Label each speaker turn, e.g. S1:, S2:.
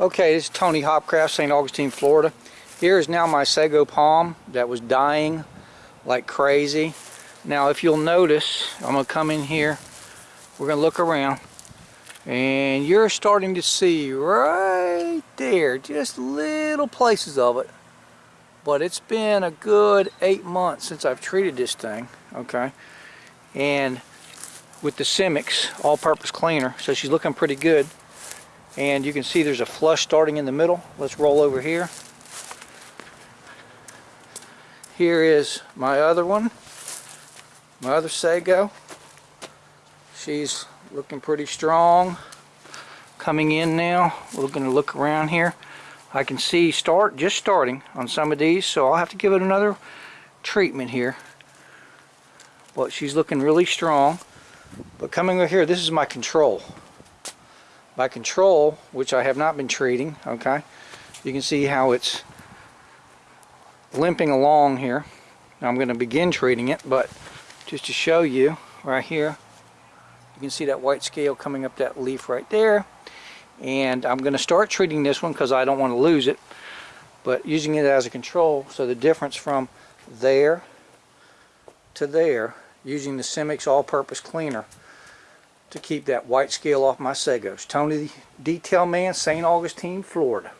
S1: Okay, this is Tony Hopcraft, St. Augustine, Florida. Here is now my sago palm that was dying like crazy. Now if you'll notice, I'm going to come in here, we're going to look around, and you're starting to see right there, just little places of it. But it's been a good eight months since I've treated this thing, okay? And with the Simix all-purpose cleaner, so she's looking pretty good and you can see there's a flush starting in the middle. Let's roll over here. Here is my other one. My other sago. She's looking pretty strong. Coming in now. We're going to look around here. I can see start just starting on some of these so I'll have to give it another treatment here. But she's looking really strong. But coming over here this is my control by control, which I have not been treating, okay, you can see how it's limping along here. Now I'm going to begin treating it, but just to show you, right here, you can see that white scale coming up that leaf right there. And I'm going to start treating this one because I don't want to lose it, but using it as a control, so the difference from there to there, using the Simix all-purpose cleaner, to keep that white scale off my Sagos. Tony the Detail Man, St. Augustine, Florida.